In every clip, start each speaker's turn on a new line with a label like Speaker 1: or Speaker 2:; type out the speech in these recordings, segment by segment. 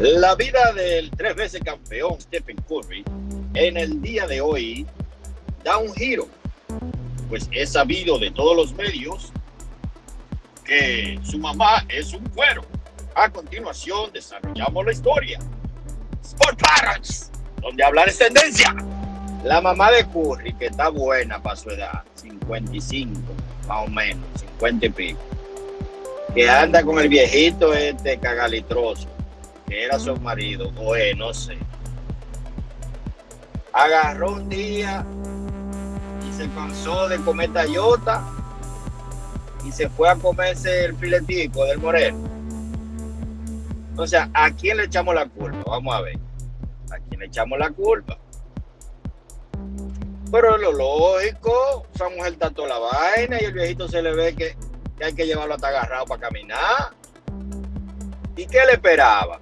Speaker 1: La vida del tres veces campeón Stephen Curry en el día de hoy da un giro, pues es sabido de todos los medios que su mamá es un cuero. A continuación desarrollamos la historia. Sport Parents, donde hablar es tendencia. La mamá de Curry, que está buena para su edad, 55, más o menos, 50 y pico, que anda con el viejito este cagalitroso que era su marido, o no sé, agarró un día y se cansó de comer tallota y se fue a comerse el filetico del moreno. O sea, ¿a quién le echamos la culpa? Vamos a ver. ¿A quién le echamos la culpa? Pero lo lógico, esa mujer está toda la vaina y el viejito se le ve que, que hay que llevarlo hasta agarrado para caminar. ¿Y qué le esperaba?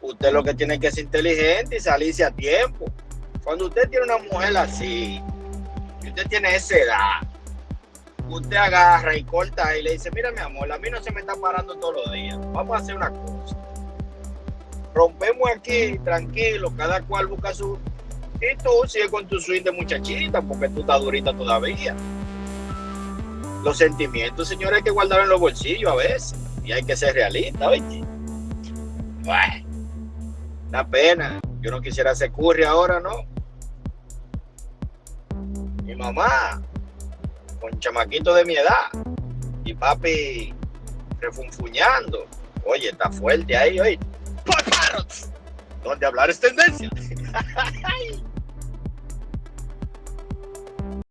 Speaker 1: Usted lo que tiene que ser inteligente y salirse a tiempo. Cuando usted tiene una mujer así, y usted tiene esa edad, usted agarra y corta y le dice, mira mi amor, a mí no se me está parando todos los días. Vamos a hacer una cosa. Rompemos aquí, tranquilo, cada cual busca su... Y tú sigue con tu swing de muchachita, porque tú estás durita todavía. Los sentimientos, señores, hay que guardar en los bolsillos a veces. Y hay que ser realista, oye. Bueno. Una pena. Yo no quisiera hacer curry ahora, ¿no? Mi mamá, con chamaquito de mi edad, y papi refunfuñando. Oye, está fuerte ahí, oye. Donde hablar es tendencia.